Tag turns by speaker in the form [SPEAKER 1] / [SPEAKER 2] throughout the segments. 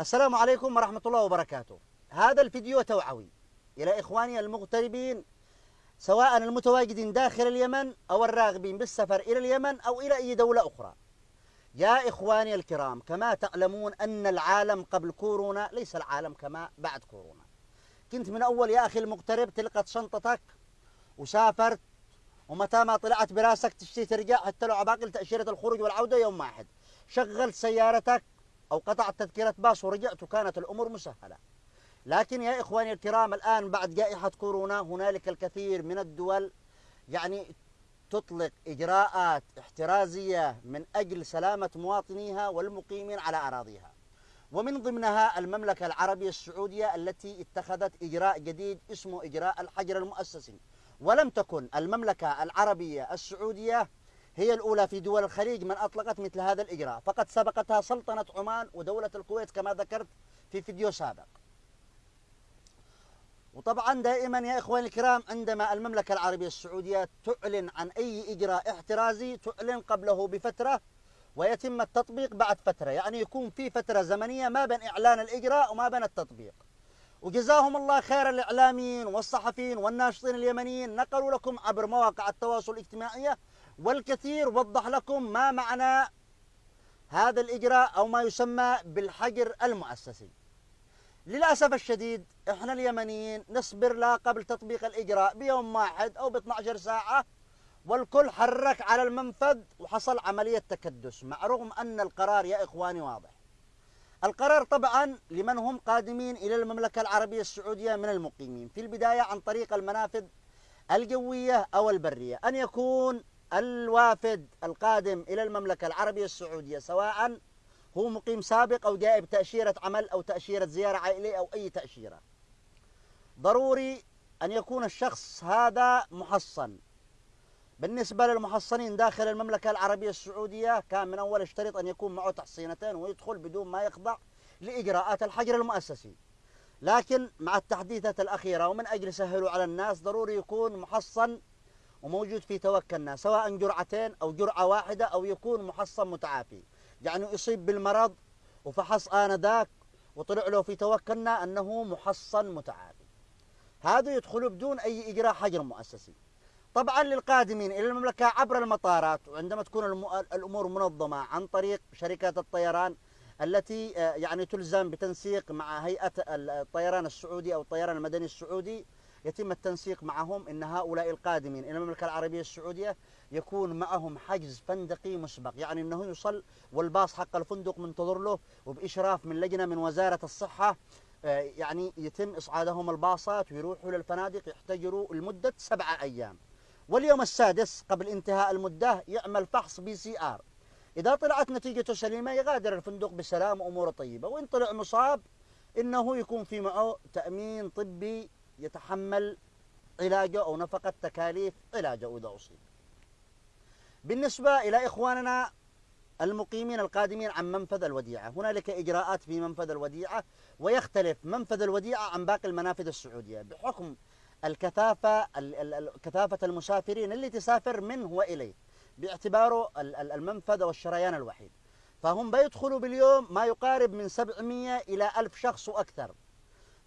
[SPEAKER 1] السلام عليكم ورحمة الله وبركاته. هذا الفيديو توعوي إلى إخواني المغتربين سواء المتواجدين داخل اليمن أو الراغبين بالسفر إلى اليمن أو إلى أي دولة أخرى. يا إخواني الكرام كما تعلمون أن العالم قبل كورونا ليس العالم كما بعد كورونا. كنت من أول يا أخي المغترب تلقت شنطتك وسافرت ومتى ما طلعت براسك تشتي ترجع حتى لو عباقل تأشيرة الخروج والعودة يوم واحد. شغلت سيارتك أو قطعت تذكرة باص ورجعت وكانت الأمور مسهلة. لكن يا إخواني الكرام الآن بعد جائحة كورونا هنالك الكثير من الدول يعني تطلق إجراءات احترازية من أجل سلامة مواطنيها والمقيمين على أراضيها. ومن ضمنها المملكة العربية السعودية التي اتخذت إجراء جديد اسمه إجراء الحجر المؤسسي. ولم تكن المملكة العربية السعودية هي الأولى في دول الخليج من أطلقت مثل هذا الإجراء. فقد سبقتها سلطنة عمان ودولة الكويت كما ذكرت في فيديو سابق. وطبعا دائما يا إخواني الكرام عندما المملكة العربية السعودية تعلن عن أي إجراء احترازي تعلن قبله بفترة ويتم التطبيق بعد فترة. يعني يكون في فترة زمنية ما بين إعلان الإجراء وما بين التطبيق. وجزاهم الله خير الإعلاميين والصحفيين والناشطين اليمنيين نقلوا لكم عبر مواقع التواصل الاجتماعي والكثير وضح لكم ما معنى هذا الإجراء أو ما يسمى بالحجر المؤسسي. للأسف الشديد إحنا اليمنيين نصبر لا قبل تطبيق الإجراء بيوم واحد أو ب 12 ساعة والكل حرك على المنفذ وحصل عملية تكدس مع رغم أن القرار يا إخواني واضح. القرار طبعا لمن هم قادمين إلى المملكة العربية السعودية من المقيمين في البداية عن طريق المنافذ الجوية أو البرية أن يكون الوافد القادم إلى المملكة العربية السعودية سواء هو مقيم سابق أو جاء بتأشيرة عمل أو تأشيرة زيارة عائلية أو أي تأشيرة. ضروري أن يكون الشخص هذا محصن. بالنسبة للمحصنين داخل المملكة العربية السعودية كان من أول اشترط أن يكون معه تحصينتين ويدخل بدون ما يخضع لإجراءات الحجر المؤسسي. لكن مع التحديثات الأخيرة ومن أجل سهلوا على الناس ضروري يكون محصن وموجود في توكلنا سواء جرعتين أو جرعة واحدة أو يكون محصن متعافي. يعني يصيب بالمرض وفحص آنذاك وطلع له في توكلنا أنه محصن متعافي. هذا يدخل بدون أي إجراء حجر مؤسسي. طبعا للقادمين إلى المملكة عبر المطارات وعندما تكون الأمور منظمة عن طريق شركات الطيران التي يعني تلزم بتنسيق مع هيئة الطيران السعودي أو الطيران المدني السعودي يتم التنسيق معهم إن هؤلاء القادمين إلى المملكة العربية السعودية يكون معهم حجز فندقي مسبق يعني إنه يوصل والباص حق الفندق منتظر له وبإشراف من لجنة من وزارة الصحة يعني يتم إصعادهم الباصات ويروحوا للفنادق يحتجروا لمدة سبعة أيام. واليوم السادس قبل انتهاء المدة يعمل فحص PCR. إذا طلعت نتيجته سليمة يغادر الفندق بسلام وأموره طيبة وإن طلع مصاب إنه يكون في معه تأمين طبي يتحمل علاجه أو نفقة تكاليف علاجه إذا أصيب. بالنسبة إلى إخواننا المقيمين القادمين عن منفذ الوديعة هنالك إجراءات في منفذ الوديعة ويختلف منفذ الوديعة عن باقي المنافذ السعودية بحكم الكثافة كثافة المسافرين اللي تسافر منه وإليه باعتباره المنفذ والشريان الوحيد. فهم بيدخلوا باليوم ما يقارب من 700 إلى 1000 شخص وأكثر.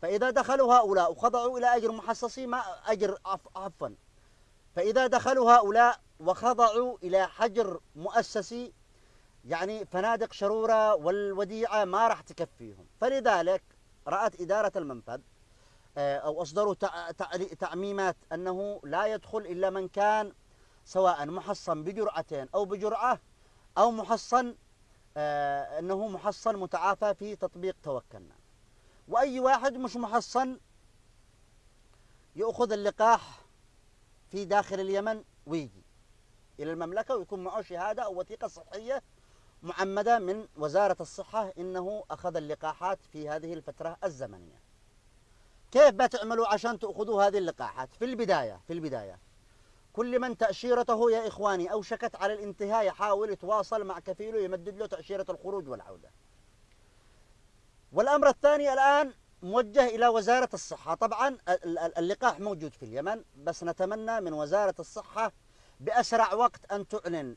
[SPEAKER 1] فإذا دخلوا هؤلاء وخضعوا إلى أجر محصصي ما أجر عفوا. فإذا دخلوا هؤلاء وخضعوا إلى حجر مؤسسي يعني فنادق شرورة والوديعة ما راح تكفيهم. فلذلك رأت إدارة المنفذ أو أصدروا تعميمات أنه لا يدخل إلا من كان سواء محصن بجرعتين أو بجرعة أو محصن أنه محصن متعافى في تطبيق توكلنا. وأي واحد مش محصن يأخذ اللقاح في داخل اليمن ويجي إلى المملكة ويكون معه شهادة أو وثيقة صحية معمدة من وزارة الصحة إنه أخذ اللقاحات في هذه الفترة الزمنية. كيف بتعملوا عشان تأخذوا هذه اللقاحات؟ في البداية في البداية كل من تأشيرته يا إخواني أوشكت على الانتهاء يحاول يتواصل مع كفيله يمدد له تأشيرة الخروج والعودة. والأمر الثاني الآن موجه إلى وزارة الصحة. طبعا اللقاح موجود في اليمن بس نتمنى من وزارة الصحة بأسرع وقت أن تعلن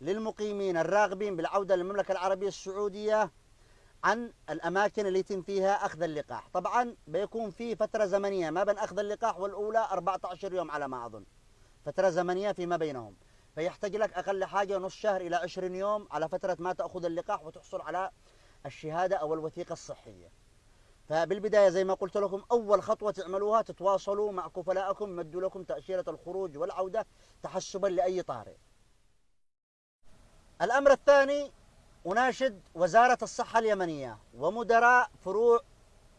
[SPEAKER 1] للمقيمين الراغبين بالعودة للمملكة العربية السعودية عن الأماكن اللي يتم فيها أخذ اللقاح. طبعا بيكون في فترة زمنية ما بين أخذ اللقاح والأولى 14 يوم على ما أظن. فترة زمنية فيما بينهم. فيحتاج لك أقل حاجة نص شهر إلى 20 يوم على فترة ما تأخذ اللقاح وتحصل على الشهادة أو الوثيقة الصحية. فبالبداية زي ما قلت لكم أول خطوة تعملوها تتواصلوا مع كفلائكم مدوا لكم تأشيرة الخروج والعودة تحسبا لأي طارئ. الأمر الثاني أناشد وزارة الصحة اليمنية ومدراء فروع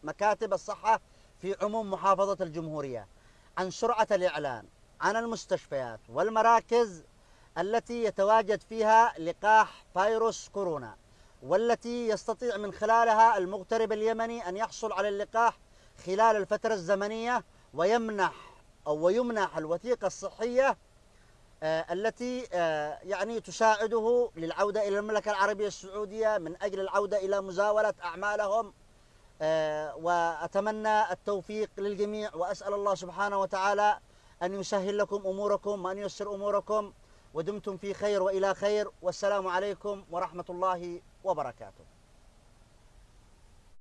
[SPEAKER 1] مكاتب الصحة في عموم محافظة الجمهورية عن سرعة الإعلان عن المستشفيات والمراكز التي يتواجد فيها لقاح فيروس كورونا. والتي يستطيع من خلالها المغترب اليمني أن يحصل على اللقاح خلال الفترة الزمنية ويمنح أو ويمنح الوثيقة الصحية آه، التي آه، يعني تساعده للعودة إلى المملكة العربية السعودية من أجل العودة إلى مزاولة أعمالهم آه، وأتمنى التوفيق للجميع وأسأل الله سبحانه وتعالى أن يسهل لكم أموركم وأن ييسر أموركم ودمتم في خير وإلى خير والسلام عليكم ورحمة الله وبركاته.